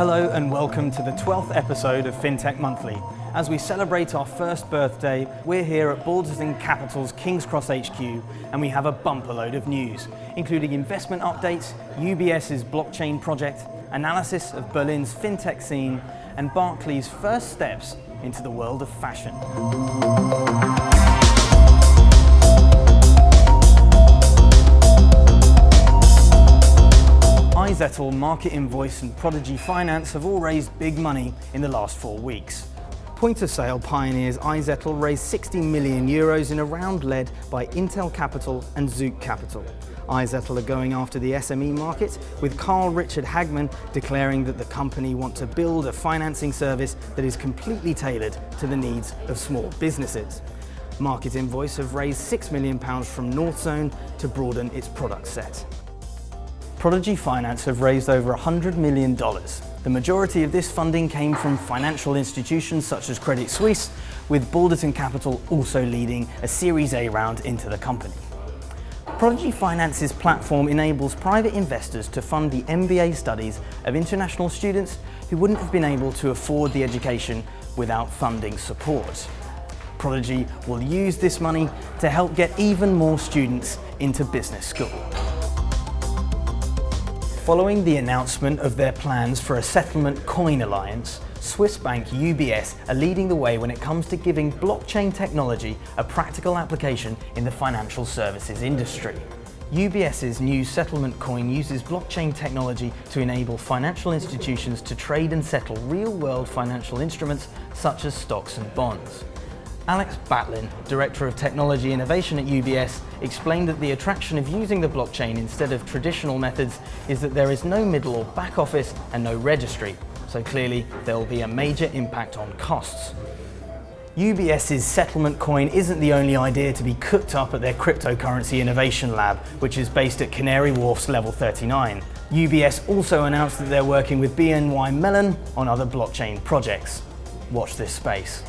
Hello and welcome to the 12th episode of FinTech Monthly. As we celebrate our first birthday, we're here at Balderton Capital's King's Cross HQ and we have a bumper load of news, including investment updates, UBS's blockchain project, analysis of Berlin's FinTech scene, and Barclays' first steps into the world of fashion. iZettle, Market Invoice and Prodigy Finance have all raised big money in the last four weeks. Point of sale pioneers iZettle raised 60 million euros in a round led by Intel Capital and Zouk Capital. iZettle are going after the SME market, with Carl Richard Hagman declaring that the company want to build a financing service that is completely tailored to the needs of small businesses. Market Invoice have raised £6 million from Northzone to broaden its product set. Prodigy Finance have raised over $100 million. The majority of this funding came from financial institutions such as Credit Suisse, with Balderton Capital also leading a Series A round into the company. Prodigy Finance's platform enables private investors to fund the MBA studies of international students who wouldn't have been able to afford the education without funding support. Prodigy will use this money to help get even more students into business school. Following the announcement of their plans for a settlement coin alliance, Swiss bank UBS are leading the way when it comes to giving blockchain technology a practical application in the financial services industry. UBS's new settlement coin uses blockchain technology to enable financial institutions to trade and settle real-world financial instruments such as stocks and bonds. Alex Batlin, Director of Technology Innovation at UBS, explained that the attraction of using the blockchain instead of traditional methods is that there is no middle or back office and no registry, so clearly there will be a major impact on costs. UBS's settlement coin isn't the only idea to be cooked up at their cryptocurrency innovation lab, which is based at Canary Wharf's Level 39. UBS also announced that they're working with BNY Mellon on other blockchain projects. Watch this space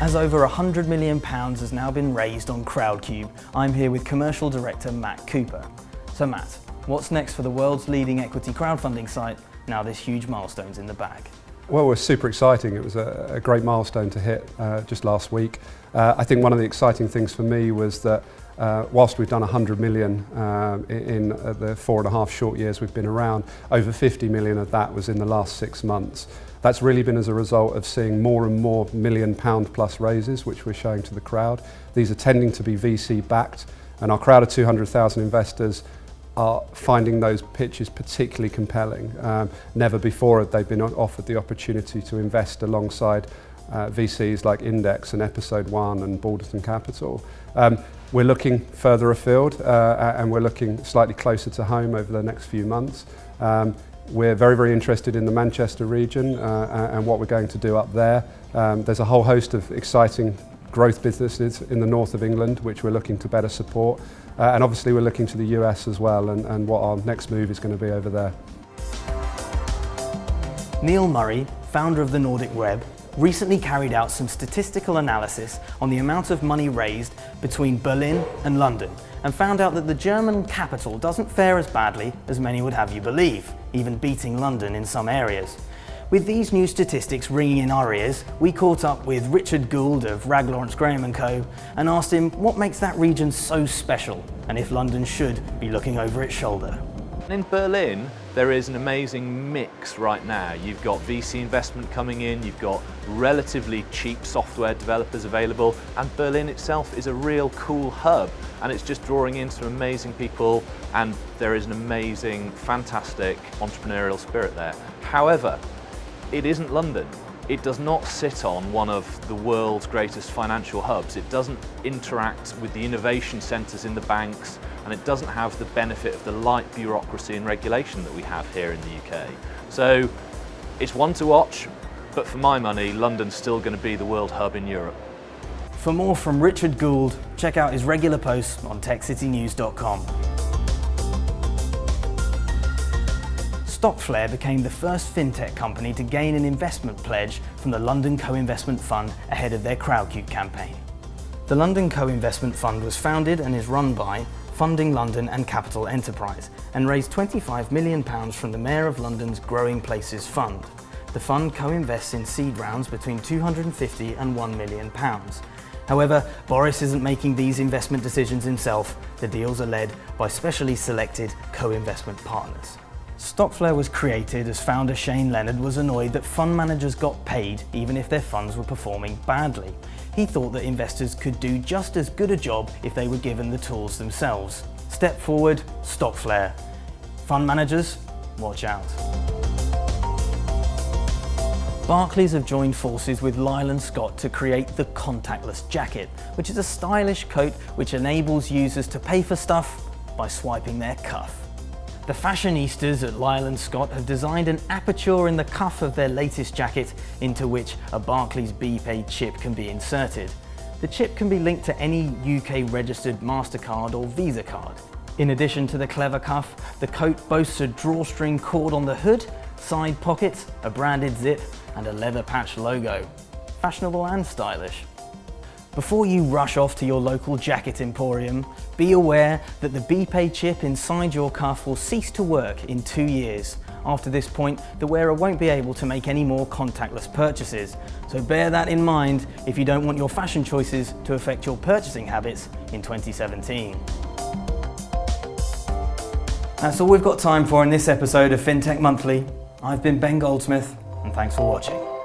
as over £100 million has now been raised on Crowdcube, I'm here with Commercial Director Matt Cooper. So Matt, what's next for the world's leading equity crowdfunding site now this huge milestone's in the bag? Well, we're super exciting. It was a, a great milestone to hit uh, just last week. Uh, I think one of the exciting things for me was that uh, whilst we've done 100 million uh, in uh, the four and a half short years we've been around, over 50 million of that was in the last six months. That's really been as a result of seeing more and more million pound plus raises, which we're showing to the crowd. These are tending to be VC backed, and our crowd of 200,000 investors are finding those pitches particularly compelling. Um, never before had they been offered the opportunity to invest alongside uh, VCs like Index and Episode One and Balderton Capital. Um, we're looking further afield uh, and we're looking slightly closer to home over the next few months. Um, we're very, very interested in the Manchester region uh, and what we're going to do up there. Um, there's a whole host of exciting growth businesses in the north of England which we're looking to better support. Uh, and obviously we're looking to the US as well and, and what our next move is going to be over there. Neil Murray, founder of the Nordic Web, recently carried out some statistical analysis on the amount of money raised between Berlin and London and found out that the German capital doesn't fare as badly as many would have you believe, even beating London in some areas. With these new statistics ringing in our ears, we caught up with Richard Gould of Rag Lawrence Graham & Co and asked him what makes that region so special and if London should be looking over its shoulder. In Berlin, there is an amazing mix right now. You've got VC investment coming in, you've got relatively cheap software developers available, and Berlin itself is a real cool hub, and it's just drawing in some amazing people, and there is an amazing, fantastic entrepreneurial spirit there. However, it isn't London. It does not sit on one of the world's greatest financial hubs. It doesn't interact with the innovation centres in the banks and it doesn't have the benefit of the light bureaucracy and regulation that we have here in the UK. So it's one to watch, but for my money, London's still going to be the world hub in Europe. For more from Richard Gould, check out his regular posts on techcitynews.com. Stockflare became the first fintech company to gain an investment pledge from the London Co-Investment Fund ahead of their Crowdcube campaign. The London Co-Investment Fund was founded and is run by Funding London and Capital Enterprise, and raised £25 million from the Mayor of London's Growing Places Fund. The fund co-invests in seed rounds between 250 and £1 million. However, Boris isn't making these investment decisions himself. The deals are led by specially selected co-investment partners. Stockflare was created as founder Shane Leonard was annoyed that fund managers got paid even if their funds were performing badly. He thought that investors could do just as good a job if they were given the tools themselves. Step forward, Stockflare. Fund managers, watch out. Barclays have joined forces with Lyle & Scott to create the contactless jacket, which is a stylish coat which enables users to pay for stuff by swiping their cuff. The fashionistas at Lyle & Scott have designed an aperture in the cuff of their latest jacket into which a Barclays BPay chip can be inserted. The chip can be linked to any UK registered MasterCard or Visa card. In addition to the clever cuff, the coat boasts a drawstring cord on the hood, side pockets, a branded zip and a leather patch logo. Fashionable and stylish. Before you rush off to your local jacket emporium, be aware that the BPay chip inside your cuff will cease to work in two years. After this point, the wearer won't be able to make any more contactless purchases. So bear that in mind if you don't want your fashion choices to affect your purchasing habits in 2017. That's all we've got time for in this episode of FinTech Monthly. I've been Ben Goldsmith, and thanks for watching.